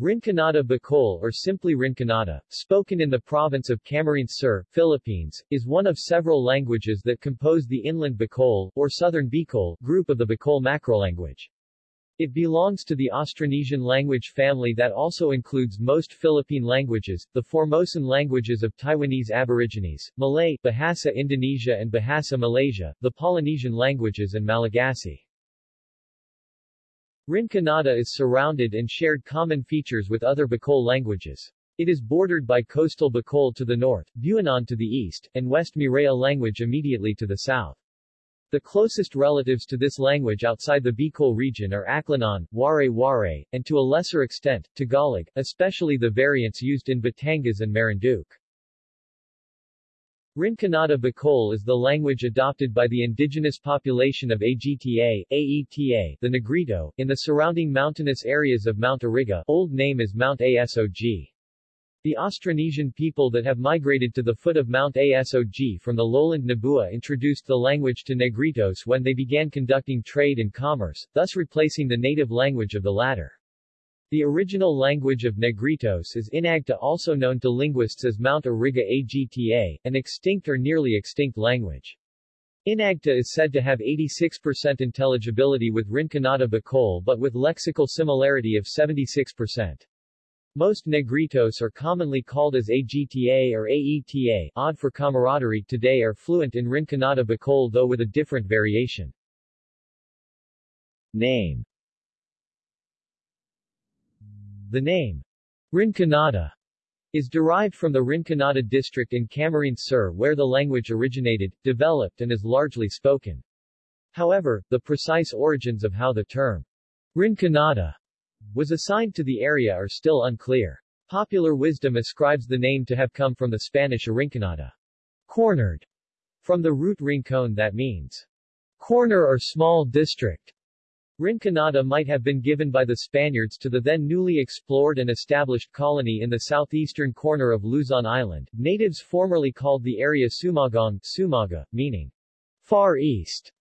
Rinconada Bicol or simply Rinconada, spoken in the province of Camarines Sur, Philippines, is one of several languages that compose the inland Bicol, or southern Bicol, group of the Bicol macrolanguage. It belongs to the Austronesian language family that also includes most Philippine languages, the Formosan languages of Taiwanese Aborigines, Malay, Bahasa Indonesia and Bahasa Malaysia, the Polynesian languages and Malagasy. Rinconada is surrounded and shared common features with other Bicol languages. It is bordered by coastal Bicol to the north, Buhinon to the east, and West Miraya language immediately to the south. The closest relatives to this language outside the Bicol region are Aklanon, Waray-Waray, and to a lesser extent, Tagalog, especially the variants used in Batangas and Marinduque. Rinconada Bicol is the language adopted by the indigenous population of Agta, Aeta, the Negrito, in the surrounding mountainous areas of Mount Iriga old name is Mount Asog. The Austronesian people that have migrated to the foot of Mount Asog from the lowland Nabua introduced the language to Negritos when they began conducting trade and commerce, thus replacing the native language of the latter. The original language of Negritos is Inagta also known to linguists as Mount Iriga Agta, an extinct or nearly extinct language. Inagta is said to have 86% intelligibility with Rinconada Bicol but with lexical similarity of 76%. Most Negritos are commonly called as Agta or Aeta odd for camaraderie today are fluent in Rinconada Bicol though with a different variation. Name the name Rinconada is derived from the Rinconada district in Camarines Sur where the language originated, developed and is largely spoken. However, the precise origins of how the term Rinconada was assigned to the area are still unclear. Popular wisdom ascribes the name to have come from the Spanish Arrinconada, cornered, from the root rincon that means corner or small district. Rinconada might have been given by the Spaniards to the then newly explored and established colony in the southeastern corner of Luzon Island. Natives formerly called the area Sumagong, Sumaga, meaning far east.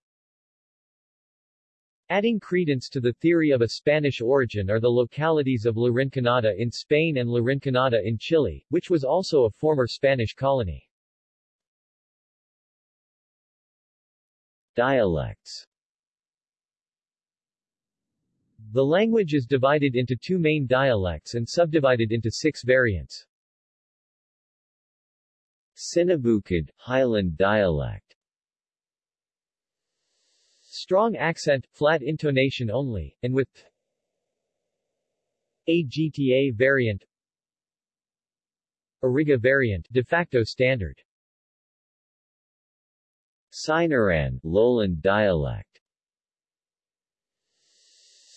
Adding credence to the theory of a Spanish origin are the localities of La Rinconada in Spain and La Rinconada in Chile, which was also a former Spanish colony. Dialects the language is divided into two main dialects and subdivided into six variants. Sinabukid, Highland dialect. Strong accent, flat intonation only, and with AGTA variant Iriga variant de facto standard. Sinaran, Lowland dialect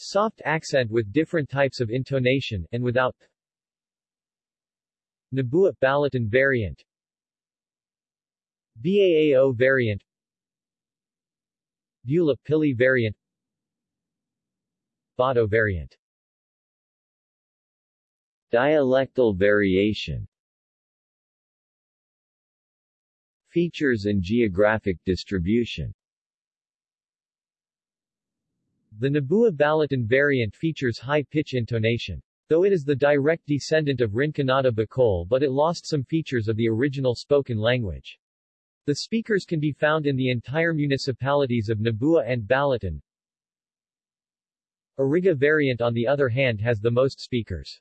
Soft accent with different types of intonation, and without Nabua Balatan variant BAAO variant Bula Pili variant Bato variant. Dialectal variation. Features and geographic distribution the Nabua Balatan variant features high-pitch intonation. Though it is the direct descendant of Rinconada Bicol but it lost some features of the original spoken language. The speakers can be found in the entire municipalities of Nabua and Balatan. Iriga variant on the other hand has the most speakers.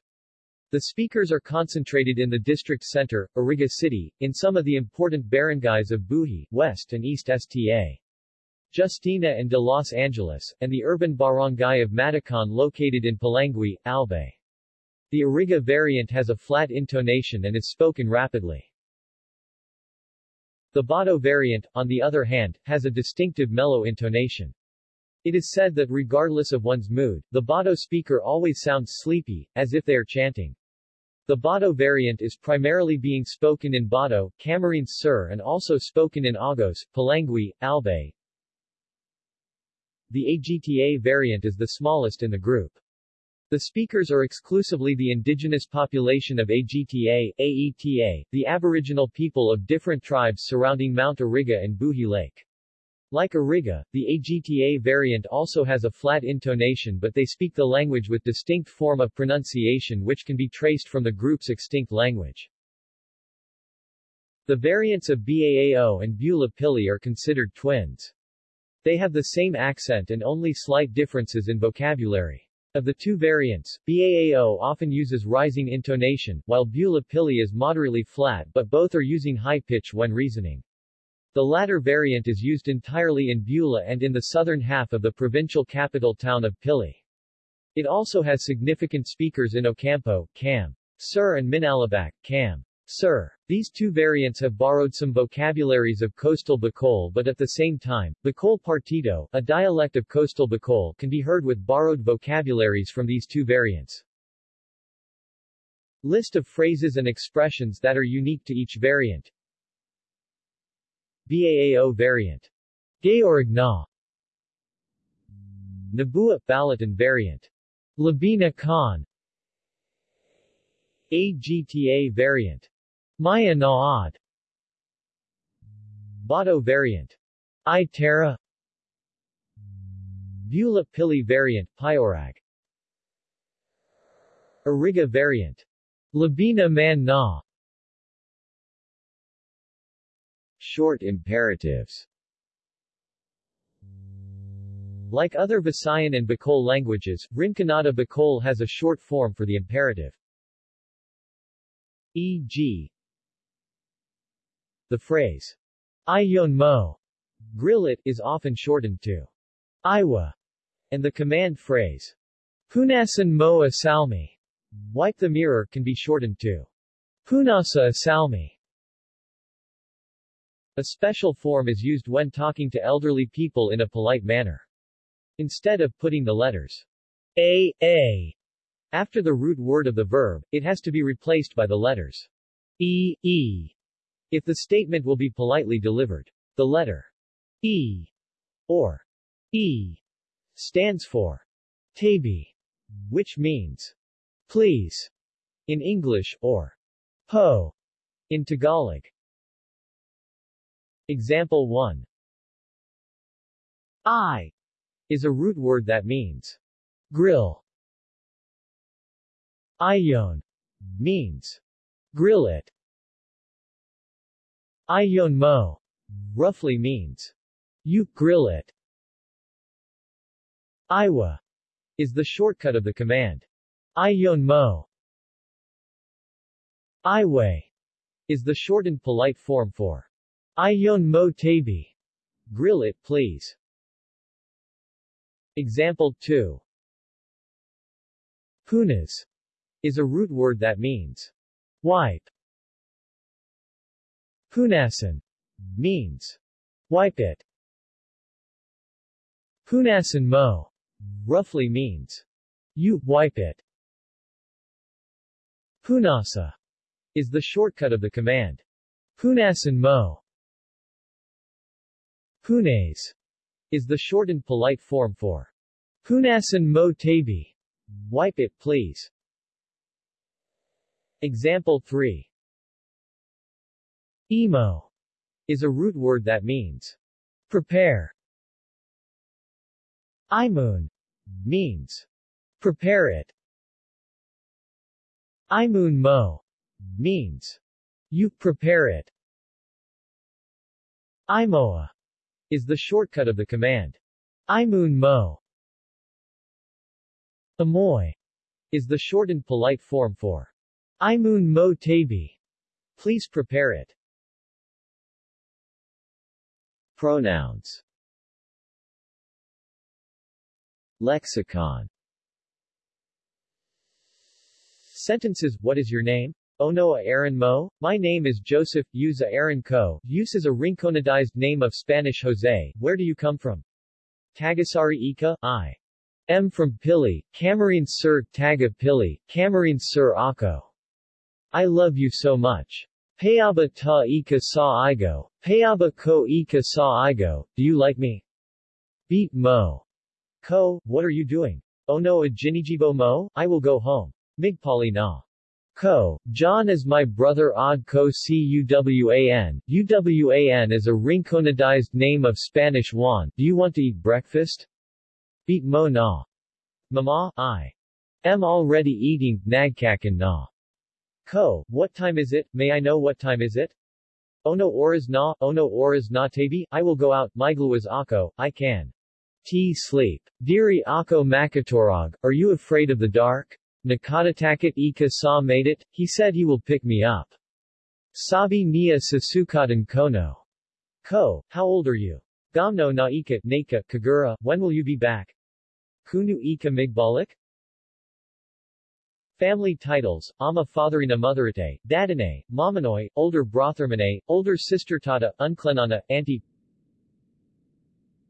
The speakers are concentrated in the district center, Iriga City, in some of the important barangays of Buhi, West and East Sta. Justina and de Los Angeles, and the urban barangay of Matacon located in Polangui, Albay. The Iriga variant has a flat intonation and is spoken rapidly. The Bato variant, on the other hand, has a distinctive mellow intonation. It is said that regardless of one's mood, the Bato speaker always sounds sleepy, as if they are chanting. The Bato variant is primarily being spoken in Bato, Camarines Sur and also spoken in Agos, Polangui, Albay, the AGTA variant is the smallest in the group. The speakers are exclusively the indigenous population of AGTA, AETA, the aboriginal people of different tribes surrounding Mount Iriga and Buhi Lake. Like Iriga, the AGTA variant also has a flat intonation but they speak the language with distinct form of pronunciation which can be traced from the group's extinct language. The variants of Baao and Bula Pili are considered twins. They have the same accent and only slight differences in vocabulary. Of the two variants, Baao often uses rising intonation, while Bula Pili is moderately flat but both are using high pitch when reasoning. The latter variant is used entirely in Bula and in the southern half of the provincial capital town of Pili. It also has significant speakers in Ocampo, Cam. Sur and Minalabac, Cam. Sur. These two variants have borrowed some vocabularies of coastal Bicol but at the same time, Bicol Partido, a dialect of coastal Bicol can be heard with borrowed vocabularies from these two variants. List of phrases and expressions that are unique to each variant Baao variant. Gayorg na. Nabua Balatan variant. Labina Khan. AGTA variant. Maya Naad. Bato variant. I Terra. Bula Pili variant, Pyorag. Iriga variant. Labina Man Na. Short imperatives Like other Visayan and Bicol languages, Rinconada Bicol has a short form for the imperative. E.g. The phrase, Ayon mo, grill it, is often shortened to Iwa, and the command phrase, Punasan mo asalmi, wipe the mirror, can be shortened to Punasa asalmi. A special form is used when talking to elderly people in a polite manner. Instead of putting the letters a, a after the root word of the verb, it has to be replaced by the letters e, e if the statement will be politely delivered. The letter e or e stands for tabi, which means please in English, or po in Tagalog. Example 1 I is a root word that means grill. Ayon means grill it. Ayon mo roughly means you grill it. Iwa is the shortcut of the command. Ayon mo. Iway is the shortened polite form for Ayon mo tabi. Grill it, please. Example 2. Punas is a root word that means wipe. Punasan means wipe it. Punasan mo roughly means you wipe it. Punasa is the shortcut of the command. Punasan mo. Punes is the shortened polite form for Punasan mo tabi. Wipe it, please. Example 3. Emo is a root word that means prepare. Imun means prepare it. Imun mo means you prepare it. Imoa is the shortcut of the command. Imun mo. Amoy is the shortened polite form for Imun mo tabi. Please prepare it. Pronouns Lexicon Sentences What is your name? Onoa Aaron Mo? My name is Joseph, Yuza Aaron Co. Use is a Rinconadized name of Spanish Jose. Where do you come from? Tagasari Ika, I. M from Pili, Camarines Sur Taga Pili, Camarines Sur Ako. I love you so much. Payaba ta ika sa igo, payaba ko ika sa igo, do you like me? Beat mo. Ko, what are you doing? Oh no a jinijibo mo, I will go home. Migpali na. Ko, John is my brother Odd Ko Cuwan. Uwan is a rinconadized name of Spanish Juan. Do you want to eat breakfast? Beat mo na. Mama, I am already eating, nagkakan na. Ko, what time is it? May I know what time is it? Ono oras na, ono oras na tabi, I will go out, migluwas ako, I can. T sleep. Diri ako makatorog, are you afraid of the dark? Nakatatakit ika sa made it, he said he will pick me up. Sabi niya sasukatan kono. Ko, how old are you? Gamno na ika, naka, kagura, when will you be back? Kunu ika migbalik? Family titles, Ama Fatherina Motherite, Dadane, Mamanoy, Older Brothermane, Older Sister Tata, Unclenana, Auntie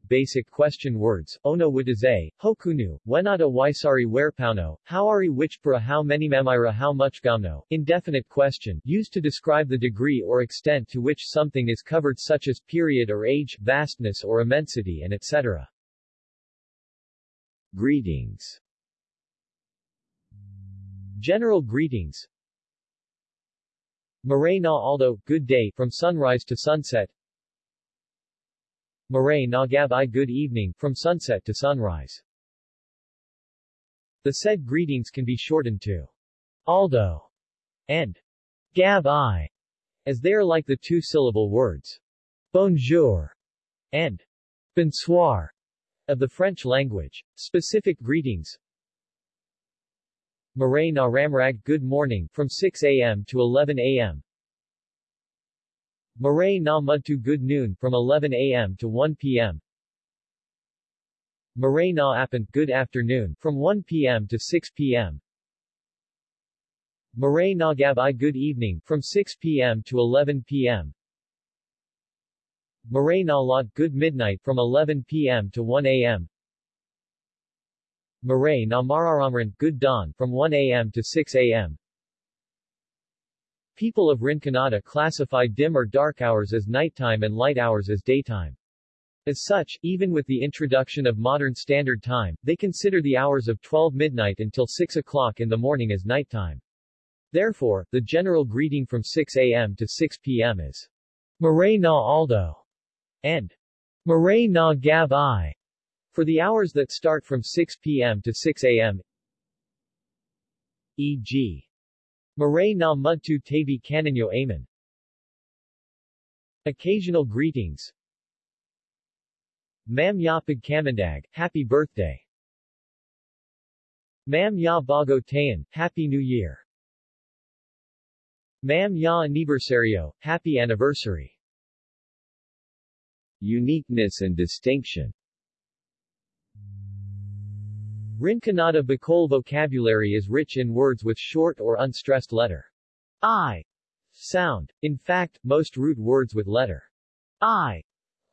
basic question words, ono wadaze, hokunu, wenata waisari werpauno, howari whichpura how many mamira how much gamno, indefinite question, used to describe the degree or extent to which something is covered such as period or age, vastness or immensity and etc. Greetings General greetings Maray na aldo, good day, from sunrise to sunset Maray Nagab I good evening, from sunset to sunrise. The said greetings can be shortened to Aldo and Gab I, as they are like the two-syllable words bonjour and bonsoir of the French language. Specific greetings Maray na Ramrag Good morning, from 6 a.m. to 11 a.m. Maray na Mudtu Good Noon, from 11 a.m. to 1 p.m. Maray na Apan Good Afternoon, from 1 p.m. to 6 p.m. Maray na Gab I Good Evening, from 6 p.m. to 11 p.m. Maray na Lot Good Midnight, from 11 p.m. to 1 a.m. Maray na Mararamran Good Dawn, from 1 a.m. to 6 a.m. People of Rinconada classify dim or dark hours as nighttime and light hours as daytime. As such, even with the introduction of modern standard time, they consider the hours of 12 midnight until 6 o'clock in the morning as nighttime. Therefore, the general greeting from 6 a.m. to 6 p.m. is Maray na Aldo and Maray na Gab I for the hours that start from 6 p.m. to 6 a.m. e.g. Maray na mudtu tabi kananyo amen. Occasional greetings Mam ya pagkamandag, happy birthday. Mam ya bago tayan, happy new year. Mam ya aniversario, happy anniversary. Uniqueness and distinction Rinconada Bicol vocabulary is rich in words with short or unstressed letter I sound. In fact, most root words with letter I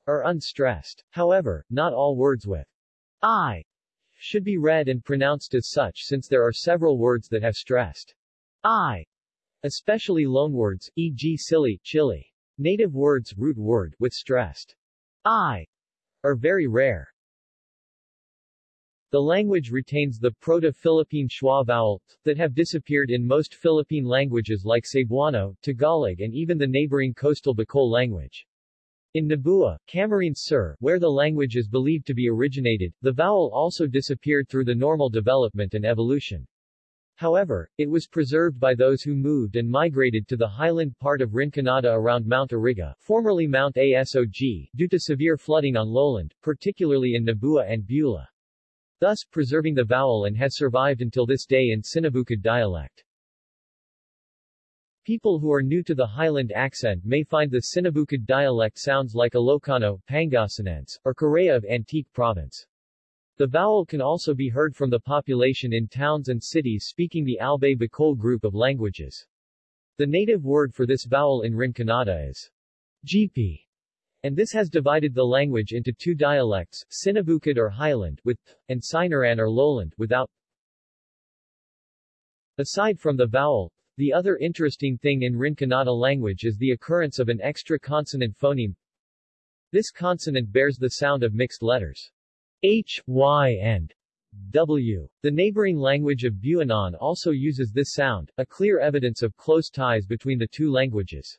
are unstressed. However, not all words with I should be read and pronounced as such since there are several words that have stressed I, especially loanwords, e.g. silly, chili. Native words, root word, with stressed I, are very rare. The language retains the Proto-Philippine schwa vowel, that have disappeared in most Philippine languages like Cebuano, Tagalog and even the neighboring coastal Bicol language. In Nabua, Camarines Sur, where the language is believed to be originated, the vowel also disappeared through the normal development and evolution. However, it was preserved by those who moved and migrated to the highland part of Rinconada around Mount Iriga, formerly Mount Asog, due to severe flooding on lowland, particularly in Nabua and Bula thus preserving the vowel and has survived until this day in Sinabukid dialect. People who are new to the Highland accent may find the Sinabukid dialect sounds like Ilocano, Pangasinense, or Karay-a of Antique Province. The vowel can also be heard from the population in towns and cities speaking the Albay Bicol group of languages. The native word for this vowel in Rinconada is GP, and this has divided the language into two dialects, Sinabukid or Highland with th, and Sinaran or Lowland without. Aside from the vowel, the other interesting thing in Rinconada language is the occurrence of an extra consonant phoneme. This consonant bears the sound of mixed letters H, Y and W. The neighboring language of Buhinon also uses this sound, a clear evidence of close ties between the two languages.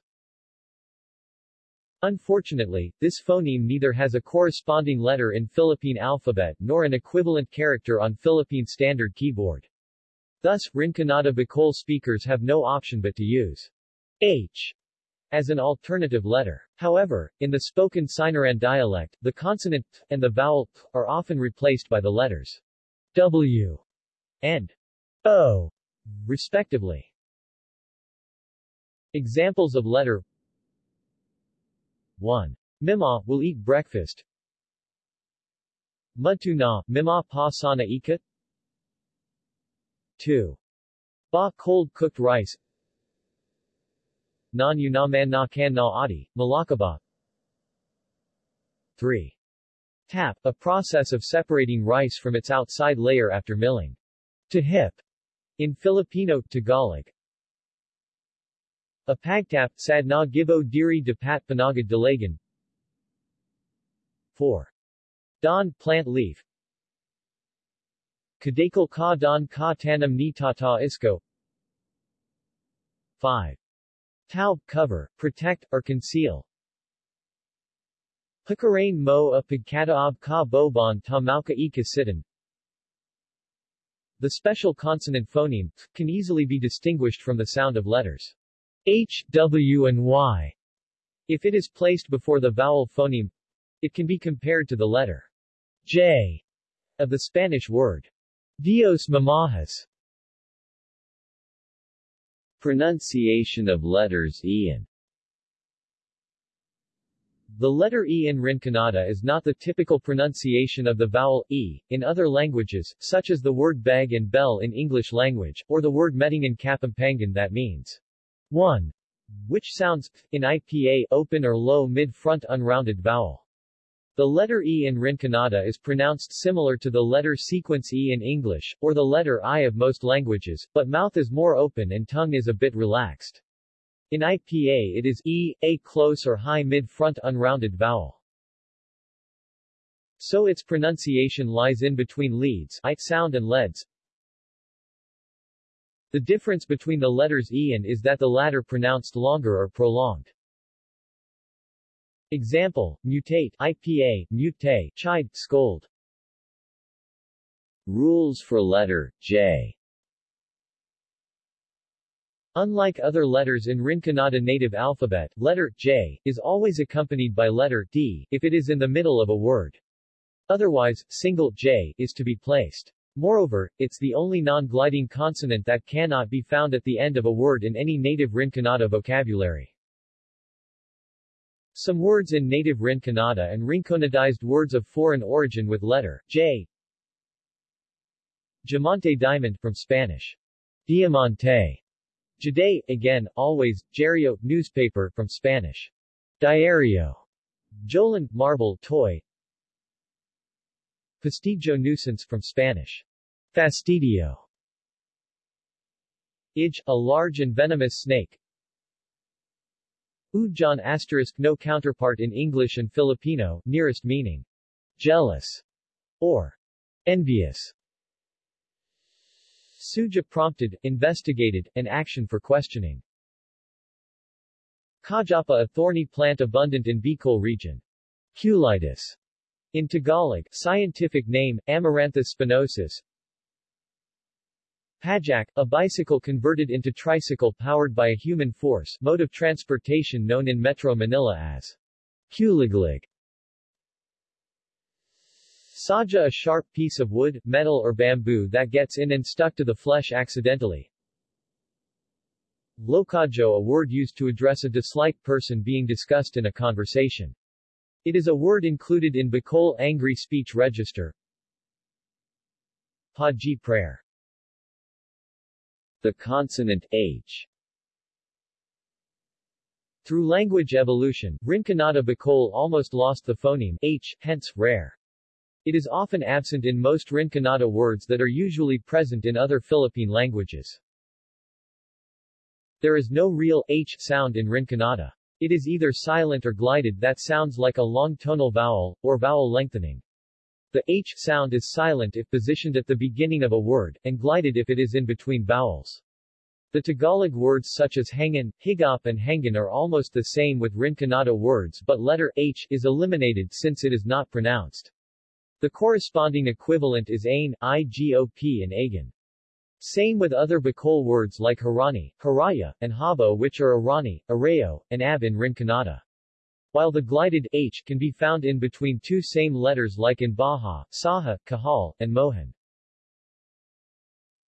Unfortunately, this phoneme neither has a corresponding letter in Philippine alphabet nor an equivalent character on Philippine Standard Keyboard. Thus, Rinconada Bicol speakers have no option but to use H as an alternative letter. However, in the spoken Sinaran dialect, the consonant t and the vowel p are often replaced by the letters W and O, respectively. Examples of letter 1. Mima, will eat breakfast. Mudtu na, mima pa sana ikat. 2. Ba cold cooked rice Non yunaman na kan na adi, malakaba 3. Tap, a process of separating rice from its outside layer after milling. To hip. In Filipino, Tagalog. A pagtap, sad na gibo diri de pat panagad dalagan. 4. Don, plant leaf. Kadakal ka don ka tanam ni tata isko. 5. Taub, cover, protect, or conceal. Pakarain mo a pagkataab ka boban tamauka e kasitan. The special consonant phoneme can easily be distinguished from the sound of letters h, w and y. If it is placed before the vowel phoneme, it can be compared to the letter j of the Spanish word Dios mamajas. Pronunciation of letters Ian The letter E in Rinconada is not the typical pronunciation of the vowel E, in other languages, such as the word bag and bell in English language, or the word meting in Kapampangan that means 1, which sounds, in IPA, open or low mid-front unrounded vowel. The letter E in Rinconada is pronounced similar to the letter sequence E in English, or the letter I of most languages, but mouth is more open and tongue is a bit relaxed. In IPA it is E, A close or high mid-front unrounded vowel. So its pronunciation lies in between leads I sound and leads. The difference between the letters E and is that the latter pronounced longer or prolonged. Example, mutate, IPA, mutate, chide, scold. Rules for letter J Unlike other letters in Rinconada native alphabet, letter J is always accompanied by letter D if it is in the middle of a word. Otherwise, single J is to be placed. Moreover, it's the only non-gliding consonant that cannot be found at the end of a word in any native Rinconada vocabulary. Some words in native Rinconada and Rinconadized words of foreign origin with letter J. Diamante diamond from Spanish. Diamante. Jade, again, always, Diario, newspaper from Spanish. Diario. Jolan, marble, toy. Fastidio nuisance from Spanish. Fastidio. Ij, a large and venomous snake. Ujan asterisk no counterpart in English and Filipino, nearest meaning jealous or envious. Suja prompted, investigated, and action for questioning. Kajapa a thorny plant abundant in Bicol region. Kulitis. In Tagalog, scientific name, Amaranthus spinosus. Pajak, a bicycle converted into tricycle powered by a human force, mode of transportation known in Metro Manila as Kuliglig. Saja a sharp piece of wood, metal or bamboo that gets in and stuck to the flesh accidentally. Lokajo a word used to address a disliked person being discussed in a conversation. It is a word included in Bicol Angry Speech Register. Paji prayer the consonant h. Through language evolution, Rinconada Bicol almost lost the phoneme h, hence, rare. It is often absent in most Rinconada words that are usually present in other Philippine languages. There is no real h sound in Rinconada. It is either silent or glided that sounds like a long tonal vowel, or vowel lengthening. The h sound is silent if positioned at the beginning of a word, and glided if it is in between vowels. The Tagalog words such as hangin, higop and hangin are almost the same with Rinconada words but letter h is eliminated since it is not pronounced. The corresponding equivalent is ain, igop and agan. Same with other Bicol words like harani, haraya, and habo which are arani, areo, and ab in Rinconada. While the glided h can be found in between two same letters like in Baja, Saha, Kahal, and Mohan.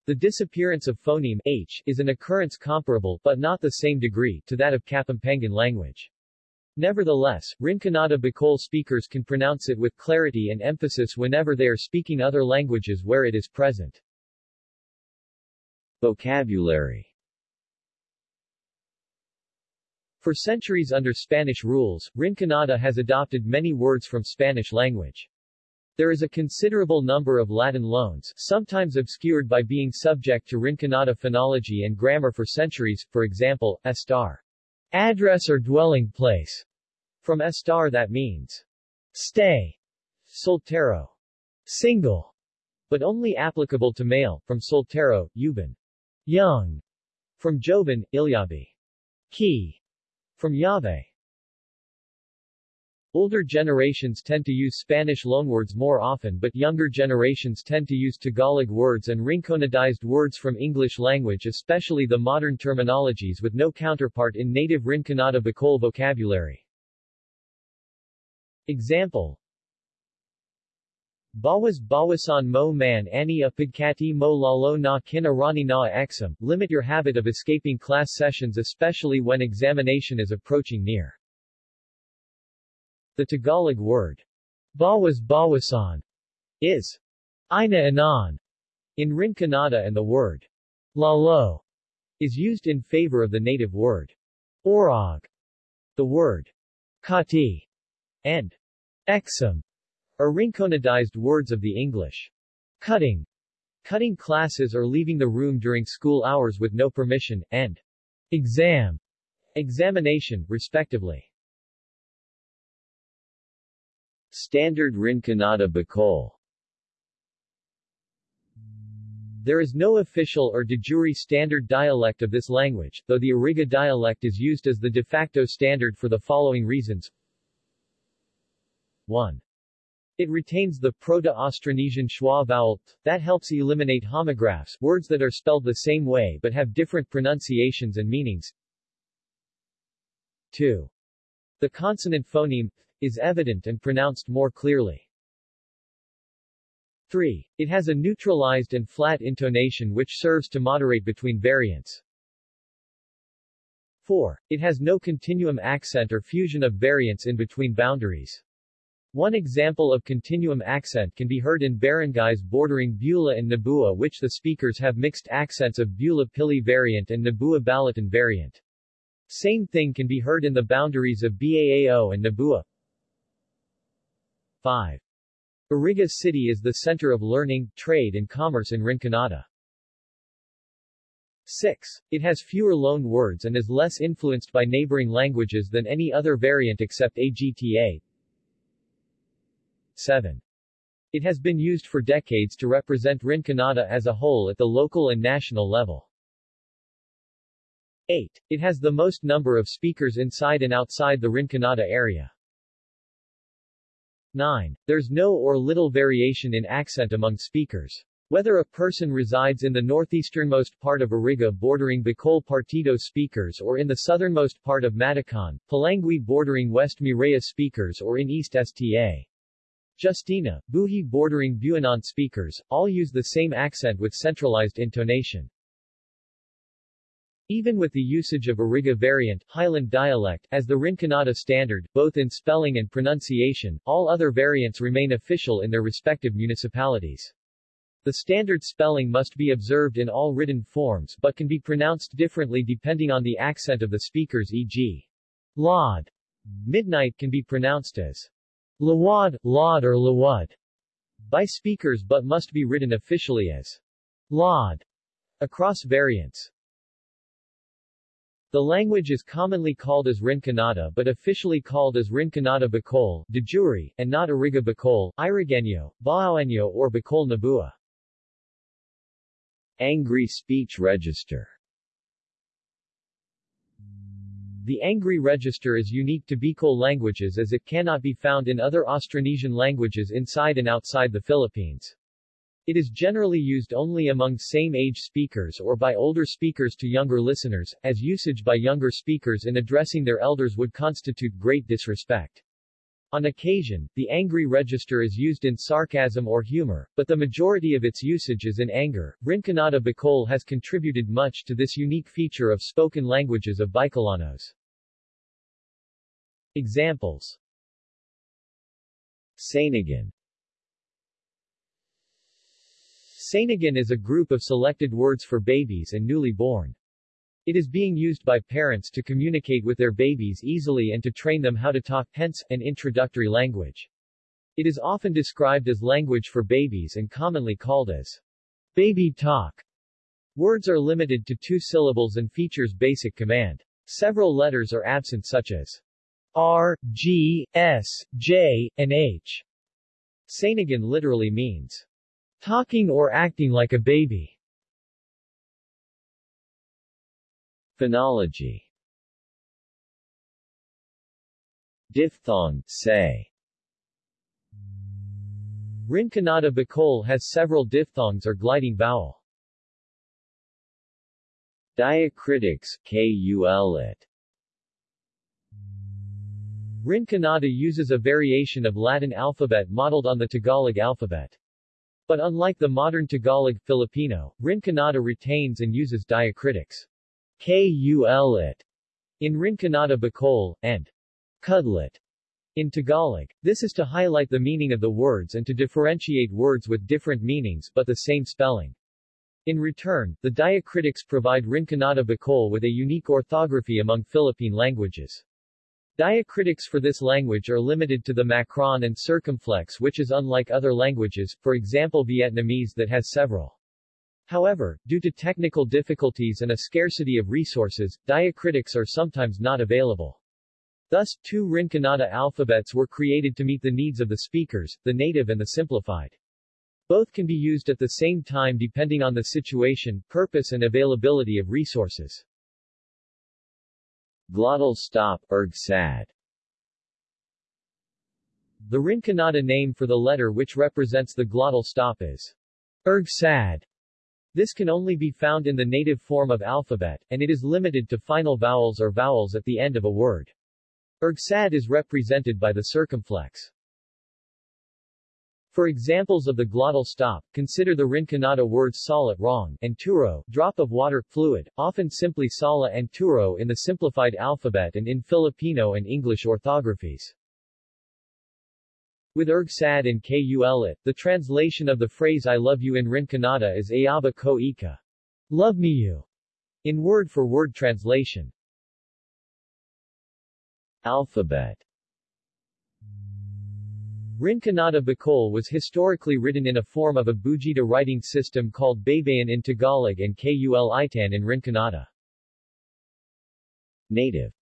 The disappearance of phoneme h is an occurrence comparable, but not the same degree, to that of Kapampangan language. Nevertheless, Rinconada Bicol speakers can pronounce it with clarity and emphasis whenever they are speaking other languages where it is present. Vocabulary. For centuries under Spanish rules, Rinconada has adopted many words from Spanish language. There is a considerable number of Latin loans, sometimes obscured by being subject to Rinconada phonology and grammar for centuries, for example, estar, address or dwelling place, from estar that means stay, soltero, single, but only applicable to male, from soltero, yuban, young, from joven, ilyabi, key, from yave, Older generations tend to use Spanish loanwords more often but younger generations tend to use Tagalog words and Rinconadized words from English language especially the modern terminologies with no counterpart in native Rinconada Bicol vocabulary. Example Bawas bawasan mo man ani apigkati mo lalo na kinarani na exam, limit your habit of escaping class sessions especially when examination is approaching near. The Tagalog word bawas bawasan is ina anan in Rinconada and the word lalo is used in favor of the native word orog. The word kati and exam are Rinconadized words of the English cutting, cutting classes or leaving the room during school hours with no permission, and exam, examination, respectively. Standard Rinconada Bicol There is no official or de jure standard dialect of this language, though the Iriga dialect is used as the de facto standard for the following reasons. 1. It retains the Proto-Austronesian schwa vowel t, that helps eliminate homographs, words that are spelled the same way but have different pronunciations and meanings. 2. The consonant phoneme is evident and pronounced more clearly. 3. It has a neutralized and flat intonation which serves to moderate between variants. 4. It has no continuum accent or fusion of variants in between boundaries. One example of continuum accent can be heard in barangays bordering Bula and Nabua which the speakers have mixed accents of Bula Pili variant and Nabua Balatan variant. Same thing can be heard in the boundaries of Baao and Nabua. 5. Iriga City is the center of learning, trade and commerce in Rinconada. 6. It has fewer loan words and is less influenced by neighboring languages than any other variant except AGTA. 7. It has been used for decades to represent Rinconada as a whole at the local and national level. 8. It has the most number of speakers inside and outside the Rinconada area. 9. There's no or little variation in accent among speakers. Whether a person resides in the northeasternmost part of Iriga bordering Bicol Partido speakers or in the southernmost part of Matacon, Polangui bordering West Miraya speakers or in East Sta. Justina, Buhi bordering Buhinon speakers, all use the same accent with centralized intonation. Even with the usage of Iriga variant Highland dialect as the Rinconada standard, both in spelling and pronunciation, all other variants remain official in their respective municipalities. The standard spelling must be observed in all written forms but can be pronounced differently depending on the accent of the speakers e.g. Laud. Midnight can be pronounced as Lawad, Laud or Lawad by speakers but must be written officially as Laud across variants. The language is commonly called as Rinconada but officially called as Rinconada Bicol, de jure, and not Iriga Bicol, Irigenyo, Baoenyo or Bicol Nabua. Angry Speech Register The Angry Register is unique to Bicol languages as it cannot be found in other Austronesian languages inside and outside the Philippines. It is generally used only among same-age speakers or by older speakers to younger listeners, as usage by younger speakers in addressing their elders would constitute great disrespect. On occasion, the angry register is used in sarcasm or humor, but the majority of its usage is in anger. Rinconada Bicol has contributed much to this unique feature of spoken languages of Bicolanos. Examples Sainagan Sainagan is a group of selected words for babies and newly born. It is being used by parents to communicate with their babies easily and to train them how to talk, hence, an introductory language. It is often described as language for babies and commonly called as baby talk. Words are limited to two syllables and features basic command. Several letters are absent such as R, G, S, J, and H. Sainagan literally means Talking or acting like a baby. Phonology Diphthong, say. Rinconada Bicol has several diphthongs or gliding vowel. Diacritics, KULIT. Rinconada uses a variation of Latin alphabet modeled on the Tagalog alphabet. But unlike the modern Tagalog Filipino, Rinconada retains and uses diacritics kulit in Rinconada Bicol, and kudlit in Tagalog. This is to highlight the meaning of the words and to differentiate words with different meanings but the same spelling. In return, the diacritics provide Rinconada Bicol with a unique orthography among Philippine languages. Diacritics for this language are limited to the macron and circumflex which is unlike other languages, for example Vietnamese that has several. However, due to technical difficulties and a scarcity of resources, diacritics are sometimes not available. Thus, two Rinconada alphabets were created to meet the needs of the speakers, the native and the simplified. Both can be used at the same time depending on the situation, purpose and availability of resources. Glottal stop, erg-sad. The Rinconada name for the letter which represents the glottal stop is erg-sad. This can only be found in the native form of alphabet, and it is limited to final vowels or vowels at the end of a word. Erg-sad is represented by the circumflex. For examples of the glottal stop, consider the Rinconada words salat wrong and turo, drop of water, fluid, often simply sala and turo in the simplified alphabet and in Filipino and English orthographies. With erg-sad and kulit, the translation of the phrase I love you in Rinconada is Ayaba ko ika. Love me you. In word-for-word -word translation. Alphabet Rinconada Bicol was historically written in a form of a Bujita writing system called Baybayin in Tagalog and Kulitan in Rinconada. Native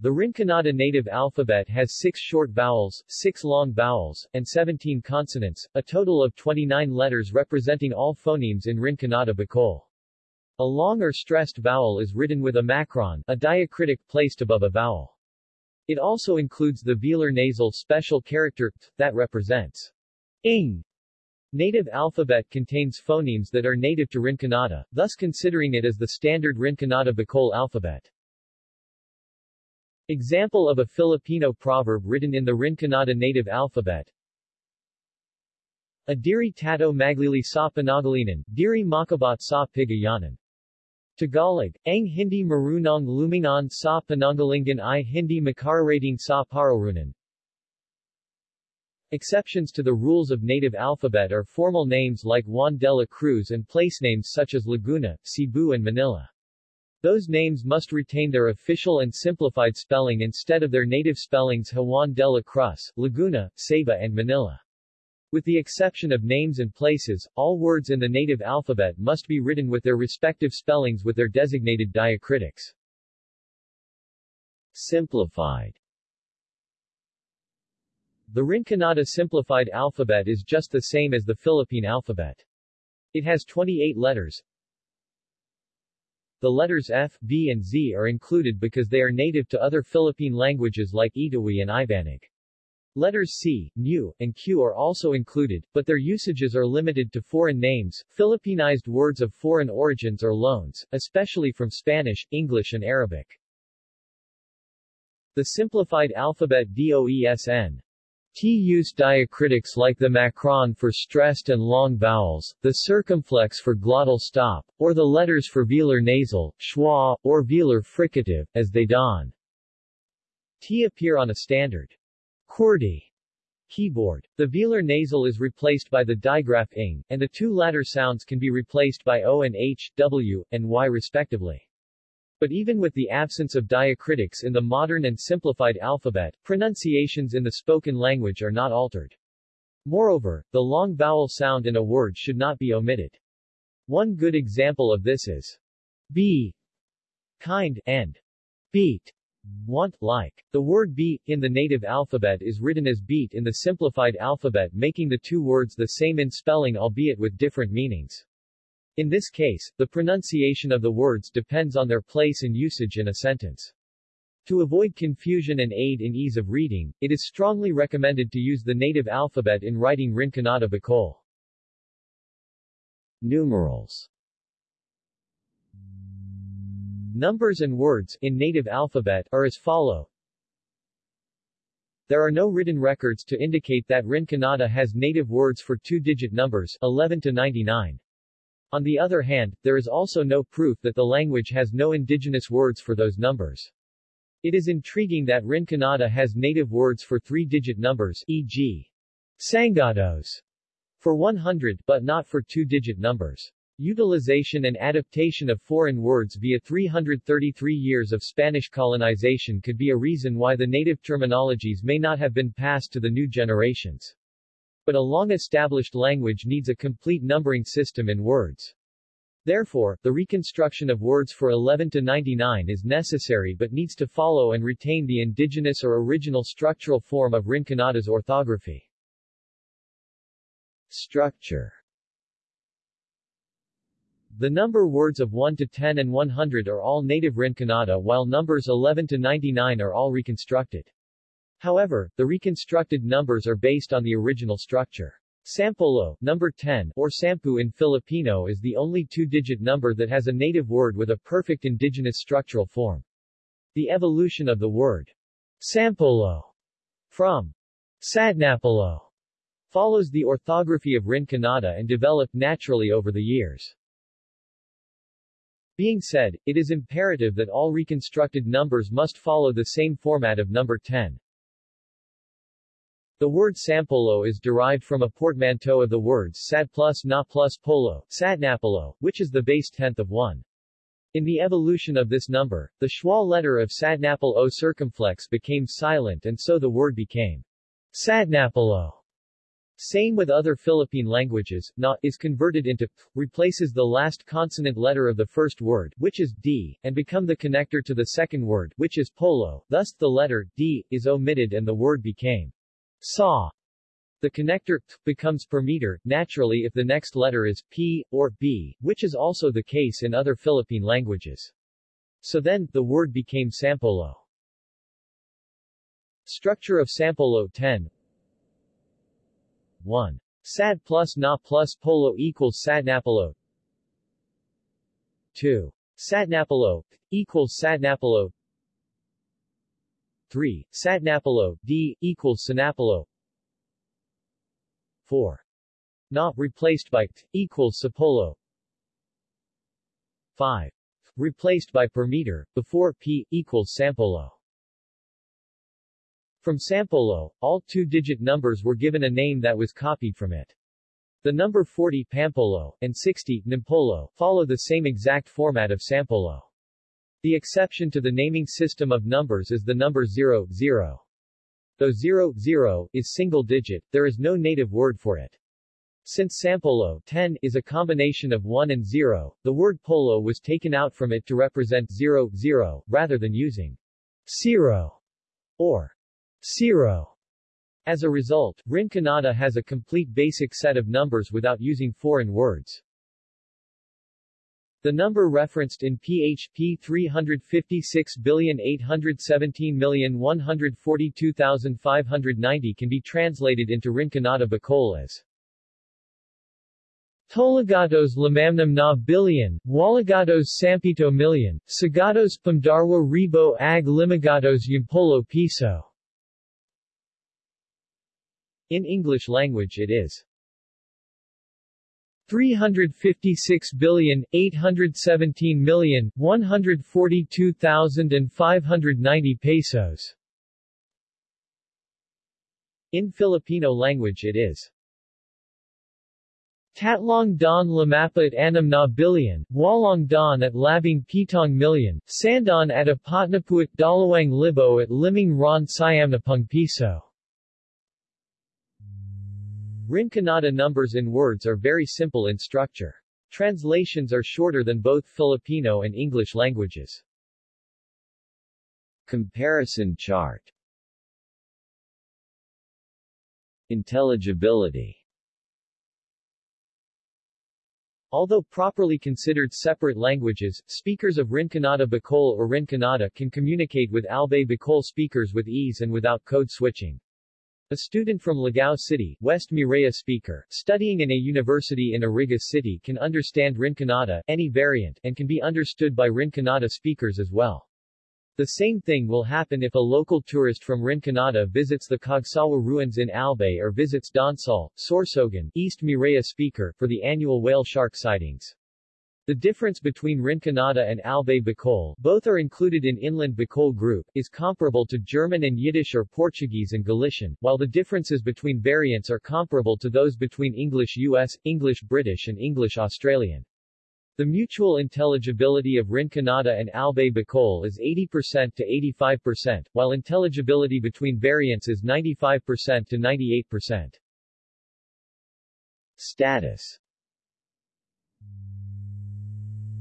The Rinconada native alphabet has six short vowels, six long vowels, and 17 consonants, a total of 29 letters representing all phonemes in Rinconada Bicol. A long or stressed vowel is written with a macron, a diacritic placed above a vowel. It also includes the velar nasal special character th that represents ing. Native alphabet contains phonemes that are native to Rinconada, thus considering it as the standard Rinconada Bicol alphabet. Example of a Filipino proverb written in the Rinconada native alphabet. Adiri tato maglili sa panagalinan, diri makabat sa pigayanan. Tagalog, ang hindi marunong lumingon sa panangalingan i hindi makararating sa pararunan. Exceptions to the rules of native alphabet are formal names like Juan de la Cruz and place names such as Laguna, Cebu and Manila. Those names must retain their official and simplified spelling instead of their native spellings Juan de la Cruz, Laguna, Ceiba and Manila. With the exception of names and places, all words in the native alphabet must be written with their respective spellings with their designated diacritics. Simplified The Rinconada simplified alphabet is just the same as the Philippine alphabet. It has 28 letters. The letters F, B and Z are included because they are native to other Philippine languages like Itawi and Ibanag. Letters C, Nu, and Q are also included, but their usages are limited to foreign names, Philippinized words of foreign origins or loans, especially from Spanish, English and Arabic. The simplified alphabet DOESN T use diacritics like the macron for stressed and long vowels, the circumflex for glottal stop, or the letters for velar nasal, schwa, or velar fricative, as they don. T appear on a standard QWERTY keyboard. The velar nasal is replaced by the digraph ing, and the two latter sounds can be replaced by O and H, W, and Y respectively. But even with the absence of diacritics in the modern and simplified alphabet, pronunciations in the spoken language are not altered. Moreover, the long vowel sound in a word should not be omitted. One good example of this is be, kind, and beat want, like. The word beat, in the native alphabet is written as beat in the simplified alphabet making the two words the same in spelling albeit with different meanings. In this case, the pronunciation of the words depends on their place and usage in a sentence. To avoid confusion and aid in ease of reading, it is strongly recommended to use the native alphabet in writing Rinconada Bicol. Numerals Numbers and words, in native alphabet, are as follow. There are no written records to indicate that Rinconada has native words for two-digit numbers 11 to 99. On the other hand, there is also no proof that the language has no indigenous words for those numbers. It is intriguing that Rinconada has native words for three-digit numbers, e.g. Sangados, for 100, but not for two-digit numbers. Utilization and adaptation of foreign words via 333 years of Spanish colonization could be a reason why the native terminologies may not have been passed to the new generations. But a long-established language needs a complete numbering system in words. Therefore, the reconstruction of words for 11 to 99 is necessary but needs to follow and retain the indigenous or original structural form of Rinconada's orthography. Structure the number words of 1 to 10 and 100 are all native Rinconada while numbers 11 to 99 are all reconstructed. However, the reconstructed numbers are based on the original structure. Sampolo, number 10, or sampu in Filipino is the only two-digit number that has a native word with a perfect indigenous structural form. The evolution of the word sampolo from sadnapolo follows the orthography of Rinconada and developed naturally over the years. Being said, it is imperative that all reconstructed numbers must follow the same format of number 10. The word sampolo is derived from a portmanteau of the words sad plus na plus polo, sadnapolo, which is the base tenth of 1. In the evolution of this number, the schwa letter of sadnapal o circumflex became silent and so the word became sadnapalo. Same with other Philippine languages, na is converted into p, replaces the last consonant letter of the first word, which is d, and become the connector to the second word, which is polo. Thus, the letter d is omitted and the word became saw. The connector t becomes per meter, naturally if the next letter is p or b, which is also the case in other Philippine languages. So then, the word became sampolo. Structure of Sampolo 10 1. Sad plus na plus polo equals sadnapolo 2. Sadnapolo equals sadnapolo 3. Sadnapolo d equals sanapolo 4. Na replaced by t equals sapolo 5. Replaced by per meter, before p equals sampolo. From Sampolo, all two-digit numbers were given a name that was copied from it. The number 40 Pampolo, and 60 Nimpolo, follow the same exact format of Sampolo. The exception to the naming system of numbers is the number 0, 0. Though 0, 0 is single digit, there is no native word for it. Since sampolo 10 is a combination of 1 and 0, the word polo was taken out from it to represent 0, 0, rather than using 0 or 0. As a result, Rinconada has a complete basic set of numbers without using foreign words. The number referenced in PHP 356,817,142,590 can be translated into Rinconada Bicol as Tolagatos lamamnam na billion, Walagatos sampito million, Sagatos pamdarwa rebo ag limagatos yumpolo piso. In English language it is 356 billion 817 million 142,590 pesos. In Filipino language it is Tatlong don lamapit anam na billion, walong don at labing pitong million, sandon at apatnapuit dalawang libo at liming ron siamnapung piso. Rinconada numbers in words are very simple in structure. Translations are shorter than both Filipino and English languages. Comparison chart Intelligibility Although properly considered separate languages, speakers of Rinconada Bicol or Rinconada can communicate with Albay Bicol speakers with ease and without code switching. A student from Ligao City, West Miraya speaker, studying in a university in Iriga City can understand Rinconada, any variant, and can be understood by Rinconada speakers as well. The same thing will happen if a local tourist from Rinconada visits the Cagsawa ruins in Albay or visits Donsol, Sorsogon, East Miraya speaker, for the annual whale shark sightings. The difference between Rinconada and Albay Bicol, both are included in Inland Bicol group, is comparable to German and Yiddish or Portuguese and Galician, while the differences between variants are comparable to those between English US, English British and English Australian. The mutual intelligibility of Rinconada and Albay Bacol is 80% to 85%, while intelligibility between variants is 95% to 98%. Status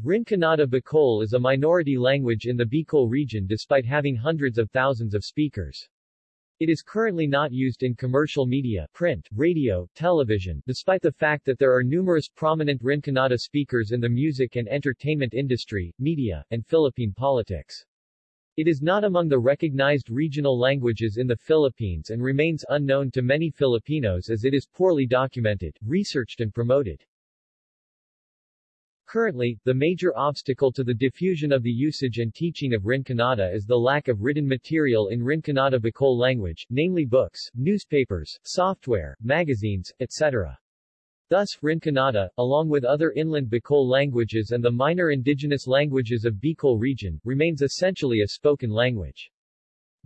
Rinconada Bicol is a minority language in the Bicol region despite having hundreds of thousands of speakers. It is currently not used in commercial media, print, radio, television, despite the fact that there are numerous prominent Rinconada speakers in the music and entertainment industry, media, and Philippine politics. It is not among the recognized regional languages in the Philippines and remains unknown to many Filipinos as it is poorly documented, researched and promoted. Currently, the major obstacle to the diffusion of the usage and teaching of Rinconada is the lack of written material in Rinconada Bicol language, namely books, newspapers, software, magazines, etc. Thus, Rinconada, along with other inland Bicol languages and the minor indigenous languages of Bicol region, remains essentially a spoken language.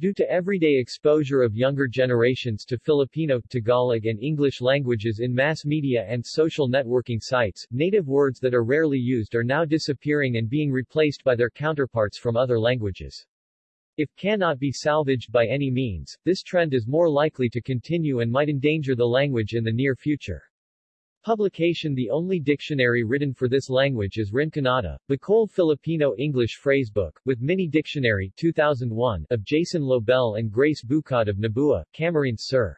Due to everyday exposure of younger generations to Filipino, Tagalog and English languages in mass media and social networking sites, native words that are rarely used are now disappearing and being replaced by their counterparts from other languages. If cannot be salvaged by any means, this trend is more likely to continue and might endanger the language in the near future. Publication The only dictionary written for this language is Rinconada, Bicol Filipino English Phrasebook, with Mini Dictionary 2001 of Jason Lobel and Grace Bucad of Nabua, Camarines Sur.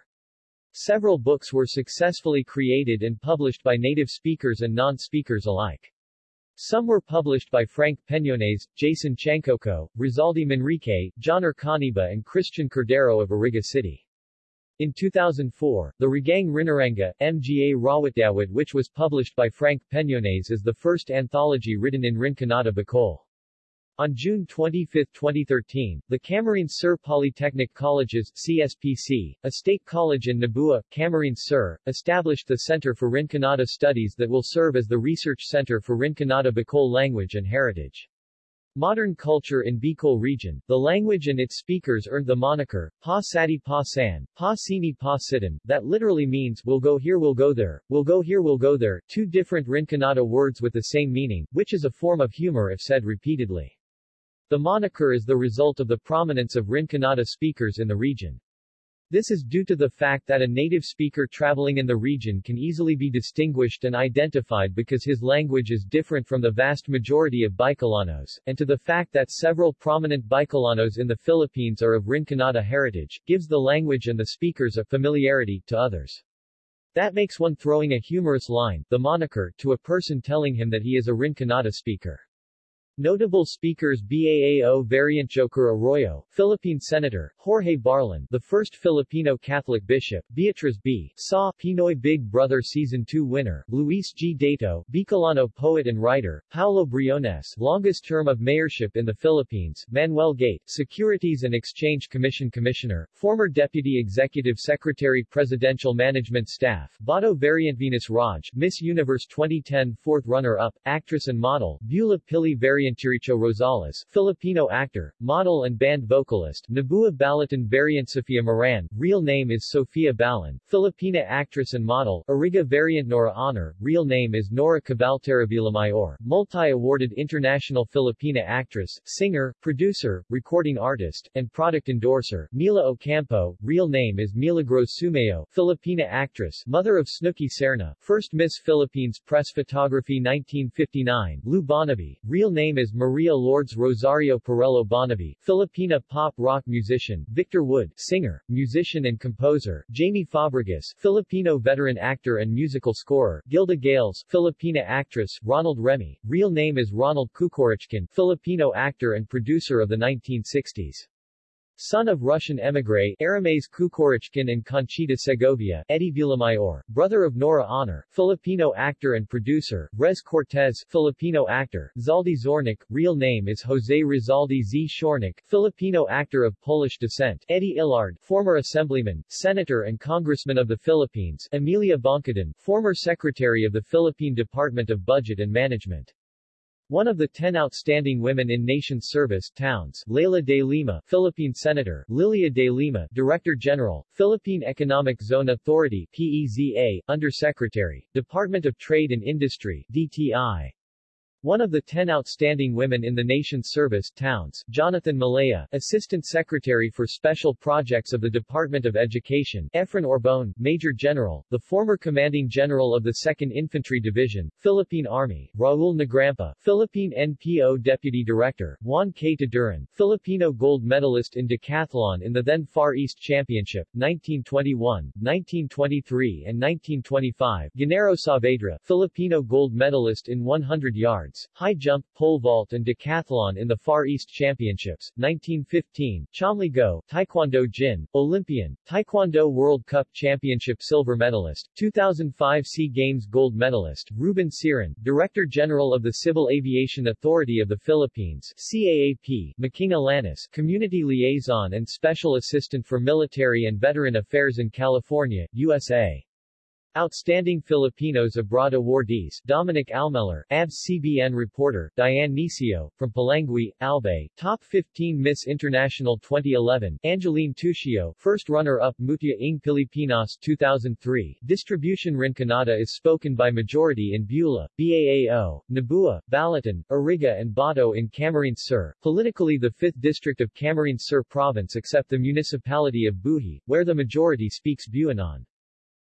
Several books were successfully created and published by native speakers and non-speakers alike. Some were published by Frank Peñones, Jason Chancoco, Rizaldi Manrique, John Ercaniba and Christian Cordero of Iriga City. In 2004, the Regang Rinaranga, Mga Rawatdawit which was published by Frank Peñones is the first anthology written in Rinconada Bicol. On June 25, 2013, the Camarines Sur Polytechnic Colleges CSPC, a state college in Nabua, Camarines Sur, established the Center for Rinconada Studies that will serve as the research center for Rinconada Bicol language and heritage. Modern culture in Bicol region, the language and its speakers earned the moniker, Pa Sati Pa San, Pa Sini Pa Sitan, that literally means, we'll go here we'll go there, we'll go here we'll go there, two different Rinconada words with the same meaning, which is a form of humor if said repeatedly. The moniker is the result of the prominence of Rinconada speakers in the region. This is due to the fact that a native speaker traveling in the region can easily be distinguished and identified because his language is different from the vast majority of Bicolanos, and to the fact that several prominent Bicolanos in the Philippines are of Rinconada heritage, gives the language and the speakers a familiarity to others. That makes one throwing a humorous line, the moniker, to a person telling him that he is a Rinconada speaker. Notable speakers Baao variant Joker Arroyo, Philippine Senator, Jorge Barlin, the first Filipino Catholic bishop, Beatriz B. Sa, Pinoy Big Brother Season 2 winner, Luis G. Dato, Bicolano poet and writer, Paulo Briones, longest term of mayorship in the Philippines, Manuel Gate, Securities and Exchange Commission Commissioner, former Deputy Executive Secretary Presidential Management Staff, Bato variant Venus Raj, Miss Universe 2010 fourth runner-up, actress and model, Bula Pili variant Jericho Rosales, Filipino actor, model and band vocalist, Nabua Balatan variant Sofia Moran, real name is Sofia Balan, Filipina actress and model, Iriga variant Nora Aunor, real name is Nora Cabaltera Villamayor, multi-awarded international Filipina actress, singer, producer, recording artist, and product endorser, Mila Ocampo, real name is Milagros Sumeo, Filipina actress, mother of Snooky Serna, first Miss Philippines Press Photography 1959, Lou Bonnevie, real name name is Maria Lourdes Rosario Perello Bonnevie, Filipina pop-rock musician, Victor Wood, singer, musician and composer, Jamie Fabregas, Filipino veteran actor and musical scorer, Gilda Gales, Filipina actress, Ronald Remy, real name is Ronald Kukorichkin, Filipino actor and producer of the 1960s. Son of Russian émigré Arames Kukorichkin and Conchita Segovia, Eddie Villamayor, brother of Nora Aunor, Filipino actor and producer, Rez Cortez, Filipino actor, Zaldi Zornik, real name is Jose Rizaldi Z. Shornik, Filipino actor of Polish descent, Eddie Ilarde, former assemblyman, senator and congressman of the Philippines, Emilia Boncodin, former secretary of the Philippine Department of Budget and Management. One of the ten outstanding women in nation service towns, Leila de Lima, Philippine Senator, Lilia de Lima, Director General, Philippine Economic Zone Authority, PEZA, Undersecretary, Department of Trade and Industry, DTI. One of the ten outstanding women in the nation's service towns, Jonathan Malaya, Assistant Secretary for Special Projects of the Department of Education, Efren Orbon, Major General, the former Commanding General of the 2nd Infantry Division, Philippine Army, Raul Negrampa, Philippine NPO Deputy Director, Juan K. Taduran, Filipino gold medalist in decathlon in the then Far East Championship, 1921, 1923 and 1925, Gennaro Saavedra, Filipino gold medalist in 100 yards, high jump, pole vault and decathlon in the Far East Championships, 1915, Tshomlee Go, Taekwondo Jin, Olympian, Taekwondo World Cup Championship silver medalist, 2005 SEA Games gold medalist, Ruben Ciron, Director General of the Civil Aviation Authority of the Philippines, CAAP, Makina Lanis, Community Liaison and Special Assistant for Military and Veteran Affairs in California, USA. Outstanding Filipinos Abroad awardees Dominic Almelor, ABS-CBN reporter, Dianne Necio, from Polangui, Albay, Top 15 Miss International 2011, Angeline Tuccio, first runner-up Mutya ng Pilipinas 2003, Distribution Rinconada is spoken by majority in Bula, Baao, Nabua, Balatan, Iriga and Bato in Camarines Sur, politically the 5th district of Camarines Sur province except the municipality of Buhi, where the majority speaks Buhinon.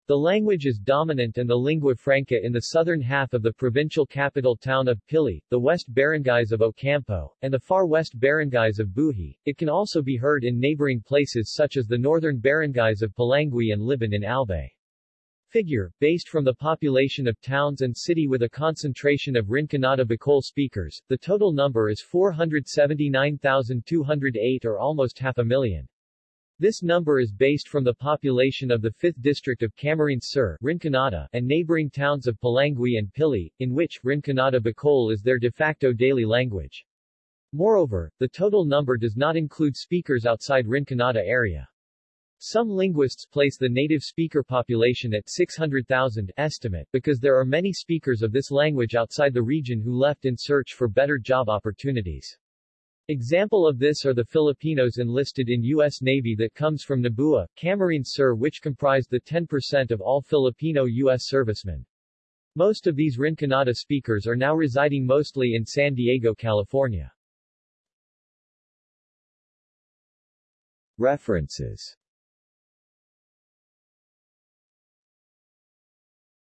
The language is dominant and the lingua franca in the southern half of the provincial capital town of Pili, the west barangays of Ocampo, and the far west barangays of Buhi. It can also be heard in neighboring places such as the northern barangays of Polangui and Libon in Albay. Figure, based from the population of towns and city with a concentration of Rinconada Bicol speakers, the total number is 479,208 or almost half a million. This number is based from the population of the 5th district of Camarines Sur Rinconada, and neighboring towns of Polangui and Pili, in which Rinconada Bicol is their de facto daily language. Moreover, the total number does not include speakers outside Rinconada area. Some linguists place the native speaker population at 600,000 estimate because there are many speakers of this language outside the region who left in search for better job opportunities. Example of this are the Filipinos enlisted in U.S. Navy that comes from Nabua, Camarines Sur which comprise the 10% of all Filipino U.S. servicemen. Most of these Rinconada speakers are now residing mostly in San Diego, California. References